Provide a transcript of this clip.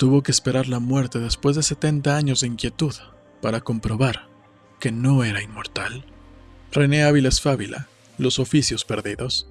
tuvo que esperar la muerte después de 70 años de inquietud para comprobar que no era inmortal. René Áviles Fábila, Los oficios perdidos.